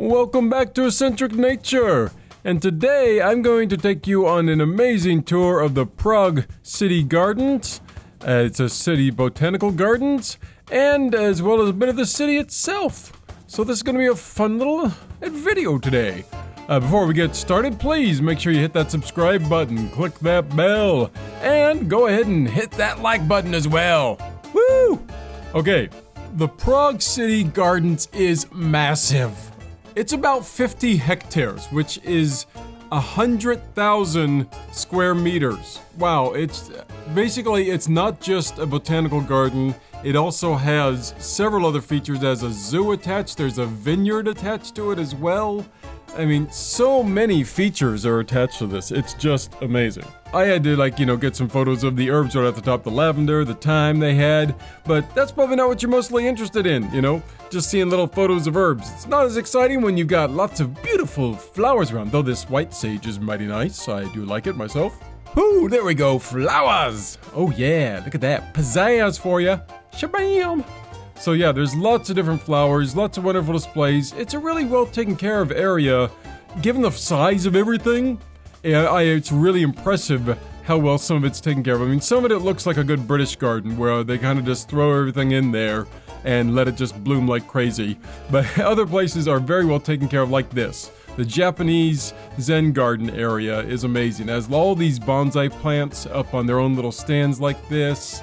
Welcome back to Eccentric Nature. And today I'm going to take you on an amazing tour of the Prague City Gardens. Uh, it's a city botanical gardens, and as well as a bit of the city itself. So this is going to be a fun little uh, video today. Uh, before we get started, please make sure you hit that subscribe button, click that bell, and go ahead and hit that like button as well. Woo! Okay, the Prague City Gardens is massive. It's about 50 hectares, which is hundred thousand square meters. Wow, it's basically it's not just a botanical garden. It also has several other features. as a zoo attached. There's a vineyard attached to it as well. I mean, so many features are attached to this. It's just amazing. I had to, like, you know, get some photos of the herbs right at the top, the lavender, the thyme they had, but that's probably not what you're mostly interested in, you know? Just seeing little photos of herbs. It's not as exciting when you've got lots of beautiful flowers around, though this white sage is mighty nice. I do like it myself. Ooh, there we go, flowers! Oh yeah, look at that. Pizzazz for you. Shabam! So yeah, there's lots of different flowers, lots of wonderful displays. It's a really well taken care of area, given the size of everything. I, it's really impressive how well some of it's taken care of. I mean, some of it looks like a good British garden where they kind of just throw everything in there and let it just bloom like crazy. But other places are very well taken care of like this. The Japanese Zen garden area is amazing. It has all these bonsai plants up on their own little stands like this.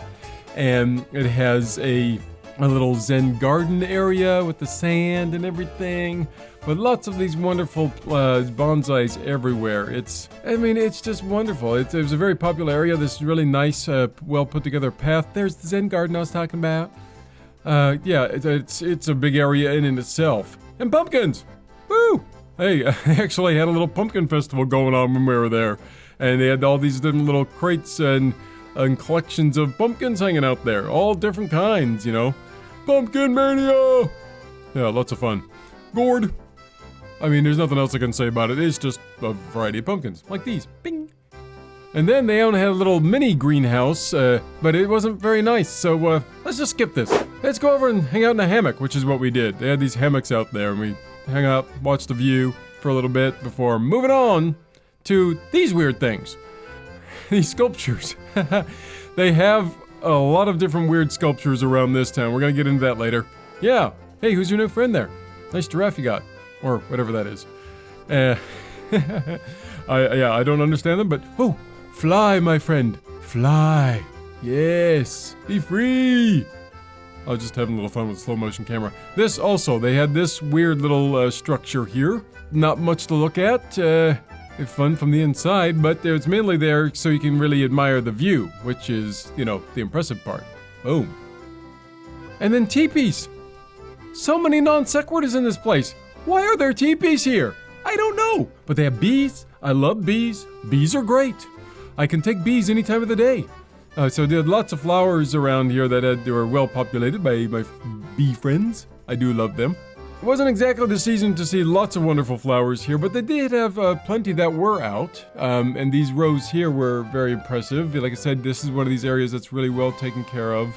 And it has a a little Zen garden area with the sand and everything. But lots of these wonderful uh, bonsais everywhere. It's, I mean, it's just wonderful. It's, it was a very popular area. This really nice, uh, well put together path. There's the Zen garden I was talking about. Uh, yeah, it, it's it's a big area in, in itself. And pumpkins! Woo! Hey, I actually had a little pumpkin festival going on when we were there. And they had all these different little crates and, and collections of pumpkins hanging out there. All different kinds, you know. Pumpkin Mania! Yeah, lots of fun. Gourd. I mean, there's nothing else I can say about it. It's just a variety of pumpkins, like these. Bing! And then they only had a little mini greenhouse, uh, but it wasn't very nice, so uh, let's just skip this. Let's go over and hang out in a hammock, which is what we did. They had these hammocks out there, and we hang out, watch the view for a little bit before moving on to these weird things. these sculptures. they have a lot of different weird sculptures around this town. We're gonna get into that later. Yeah. Hey, who's your new friend there? Nice giraffe you got. Or whatever that is. Uh, I, yeah, I don't understand them, but... Oh, fly, my friend. Fly. Yes. Be free. I was just having a little fun with slow motion camera. This also, they had this weird little uh, structure here. Not much to look at. Uh, fun from the inside, but it's mainly there so you can really admire the view, which is, you know, the impressive part. Boom. And then teepees. So many non sequiturs in this place. Why are there teepees here? I don't know. But they have bees. I love bees. Bees are great. I can take bees any time of the day. Uh, so there are lots of flowers around here that had, were well populated by my bee friends. I do love them. It wasn't exactly the season to see lots of wonderful flowers here, but they did have uh, plenty that were out. Um, and these rows here were very impressive. Like I said, this is one of these areas that's really well taken care of.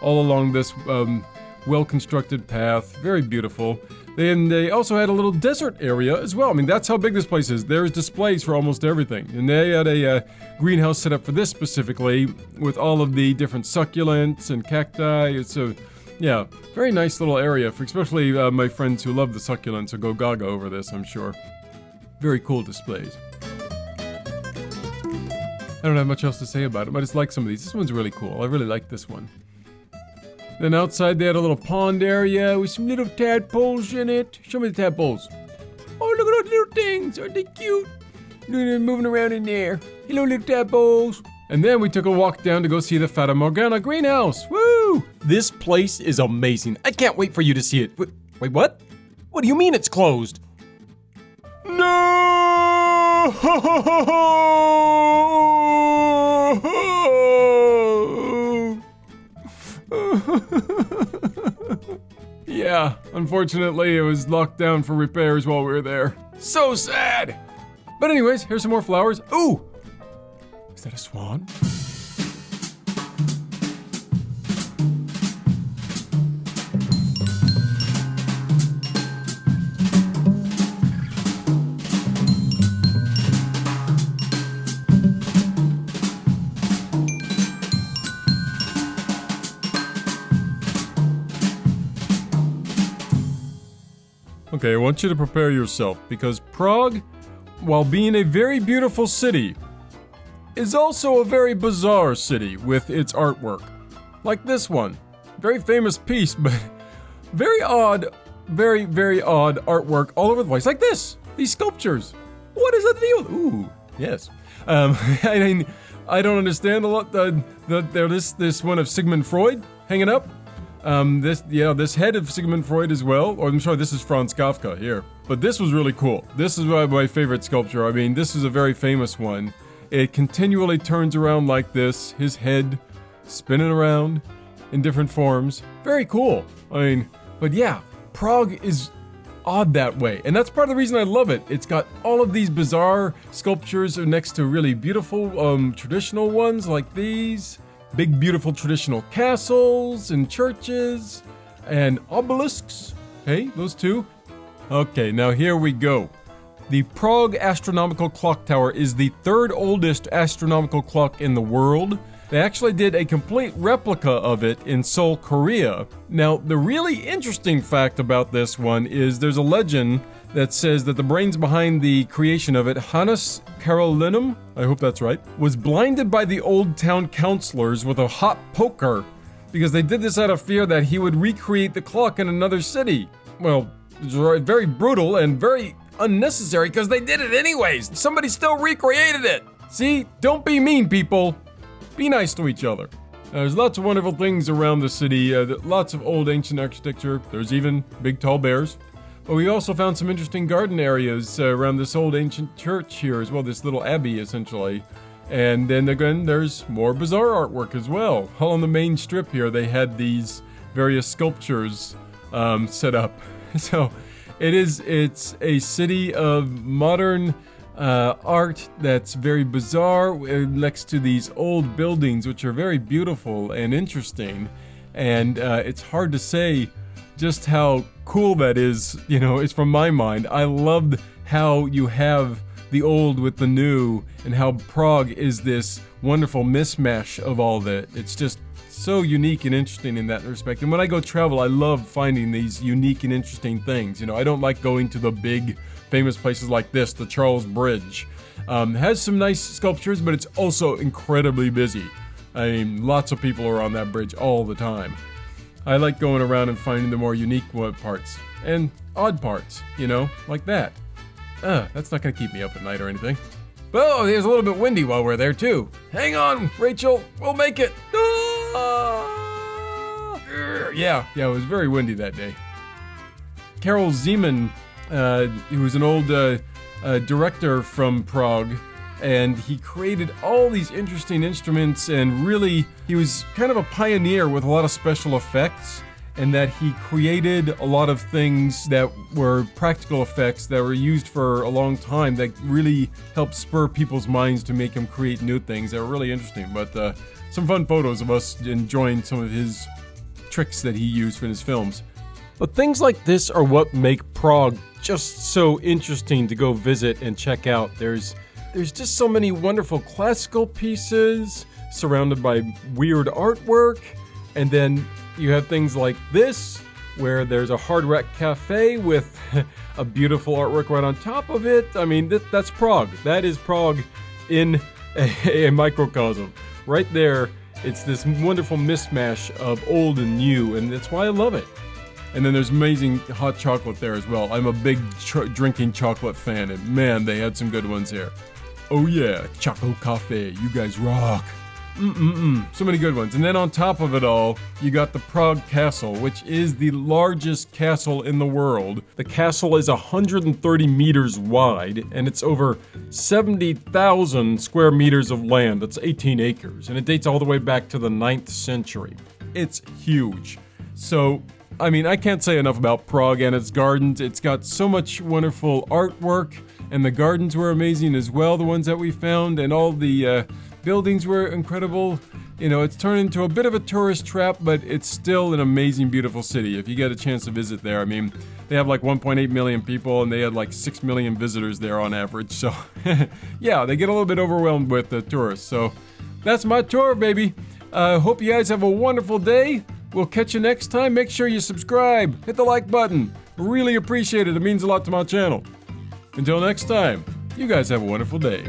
All along this um, well-constructed path, very beautiful. And they also had a little desert area as well. I mean, that's how big this place is. There's displays for almost everything. And they had a uh, greenhouse set up for this specifically with all of the different succulents and cacti. It's a yeah, very nice little area, for especially uh, my friends who love the succulents will go gaga over this, I'm sure. Very cool displays. I don't have much else to say about it, but I just like some of these. This one's really cool. I really like this one. Then outside they had a little pond area with some little tadpoles in it. Show me the tadpoles. Oh, look at those little things. Aren't they cute? Moving around in there. Hello, little tadpoles. And then we took a walk down to go see the Fata Morgana greenhouse. Woo! This place is amazing. I can't wait for you to see it. Wait, wait what? What do you mean it's closed? No! yeah, unfortunately, it was locked down for repairs while we were there. So sad! But anyways, here's some more flowers. Ooh! Is that a swan? Okay, I want you to prepare yourself because Prague, while being a very beautiful city, is also a very bizarre city with its artwork. Like this one. Very famous piece, but very odd, very, very odd artwork all over the place. Like this! These sculptures. What is that deal? Ooh, yes. Um, I mean, I don't understand a lot. The, the, this, this one of Sigmund Freud hanging up. Um, this, yeah, this head of Sigmund Freud as well. Or I'm sorry, this is Franz Kafka here. But this was really cool. This is my favorite sculpture. I mean, this is a very famous one. It continually turns around like this, his head spinning around in different forms. Very cool. I mean, but yeah, Prague is odd that way. And that's part of the reason I love it. It's got all of these bizarre sculptures next to really beautiful um, traditional ones like these. Big, beautiful traditional castles and churches and obelisks. Hey, those two. Okay, now here we go. The Prague Astronomical Clock Tower is the third oldest astronomical clock in the world. They actually did a complete replica of it in Seoul, Korea. Now, the really interesting fact about this one is there's a legend that says that the brains behind the creation of it, Hannes Carolinum, I hope that's right, was blinded by the old town councilors with a hot poker because they did this out of fear that he would recreate the clock in another city. Well, very brutal and very unnecessary because they did it anyways. Somebody still recreated it. See, don't be mean, people. Be nice to each other. Uh, there's lots of wonderful things around the city, uh, lots of old ancient architecture. There's even big tall bears. But we also found some interesting garden areas uh, around this old ancient church here as well, this little abbey essentially. And then again, there's more bizarre artwork as well. All on the main strip here, they had these various sculptures um, set up. So it is, it's a city of modern uh, art that's very bizarre uh, next to these old buildings, which are very beautiful and interesting. And uh, it's hard to say just how cool that is. You know, it's from my mind. I loved how you have the old with the new, and how Prague is this wonderful mismatch of all that. It's just so unique and interesting in that respect. And when I go travel, I love finding these unique and interesting things. You know, I don't like going to the big famous places like this, the Charles Bridge. Um, has some nice sculptures, but it's also incredibly busy. I mean, lots of people are on that bridge all the time. I like going around and finding the more unique parts and odd parts, you know, like that. Uh, that's not gonna keep me up at night or anything. Oh, it's a little bit windy while we're there too. Hang on, Rachel, we'll make it. Ah! Yeah, yeah, it was very windy that day. Karel Zeman uh, he was an old uh, uh, director from Prague, and he created all these interesting instruments. And really, he was kind of a pioneer with a lot of special effects. And that he created a lot of things that were practical effects that were used for a long time that really helped spur people's minds to make him create new things that were really interesting. But uh, some fun photos of us enjoying some of his tricks that he used for his films. But things like this are what make Prague just so interesting to go visit and check out. There's there's just so many wonderful classical pieces surrounded by weird artwork, and then you have things like this where there's a hard rock cafe with a beautiful artwork right on top of it. I mean, th- that's Prague. That is Prague in a, a microcosm. Right there, it's this wonderful mismatch of old and new, and that's why I love it. And then there's amazing hot chocolate there as well. I'm a big ch- drinking chocolate fan, and man, they had some good ones here. Oh yeah, Choco Cafe, you guys rock. Mm-mm-mm, so many good ones. And then on top of it all, you got the Prague Castle, which is the largest castle in the world. The castle is 130 meters wide, and it's over 70,000 square meters of land. That's 18 acres, and it dates all the way back to the 9th century. It's huge. So I mean, I can't say enough about Prague and its gardens. It's got so much wonderful artwork, and the gardens were amazing as well, the ones that we found, and all the uh, buildings were incredible. You know, it's turned into a bit of a tourist trap, but it's still an amazing, beautiful city. If you get a chance to visit there, I mean, they have like 1.8 million people, and they had like 6 million visitors there on average. So, yeah, they get a little bit overwhelmed with the tourists. So, that's my tour, baby. Uh, hope you guys have a wonderful day. We'll catch you next time. Make sure you subscribe, hit the like button, Really appreciate it. It means a lot to my channel. Until next time, you guys have a wonderful day.